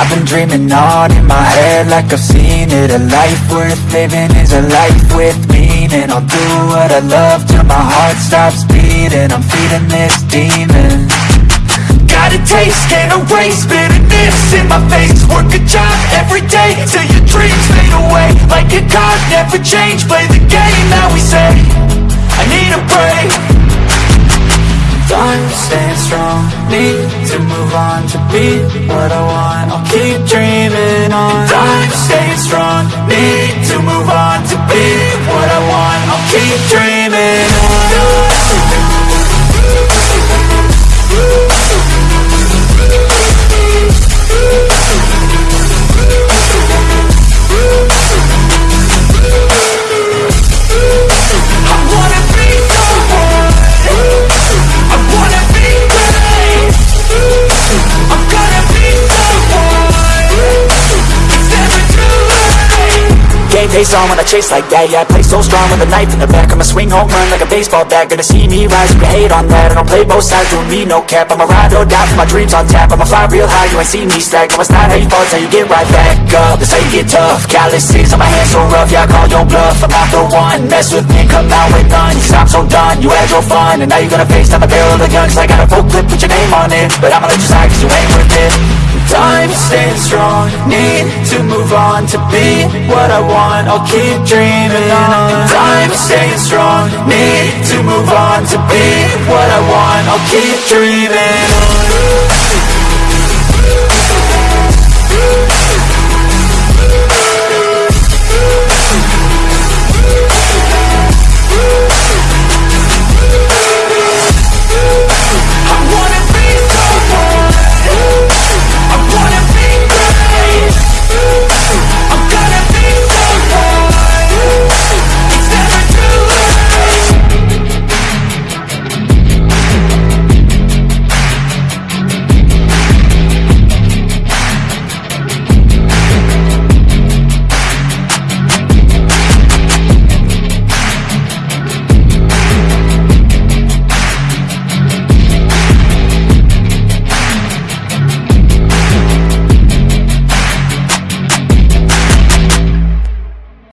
I've been dreaming on in my head like I've seen it. A life worth living is a life with meaning. I'll do what I love till my heart stops beating. I'm feeding this demon. Got a taste, can't erase bitterness in my face. Work a job every day till your dreams fade away. Like a card, never change, play the game that we say. I need a break need to move on to be what I want. I'll keep dreaming on. Time staying strong, need to move on to be what I want. I'll keep dreaming Game face on when I chase like that. Yeah, I play so strong with a knife in the back. I'ma swing home run like a baseball bat. Gonna see me rise, you hate on that. I don't play both sides, doing me no cap. I'ma ride or die for my dreams on tap. I'ma fly real high, you ain't see me stack. No, it's not how you fall, how you get right back up. That's how you get tough. Calluses on my hands so rough Yeah, I call your bluff. I'm not the one. Mess with me, come out with none. Cause I'm so done, you had your fun And now you're gonna face down the barrel of the gun Cause I got a full clip, put your name on it But I'ma let you slide cause you ain't worth it staying strong, need to move on to be what I want. I'll keep dreaming on. Time staying strong, need to move on to be what I want. I'll keep dreaming on.